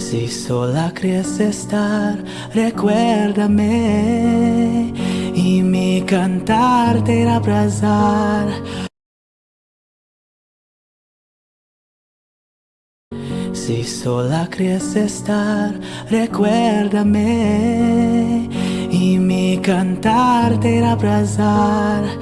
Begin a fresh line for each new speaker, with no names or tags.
Si sola crees estar, recuérdame y mi cantar te irá abrazar. Si sola crees estar, recuérdame y mi cantar te irá abrazar.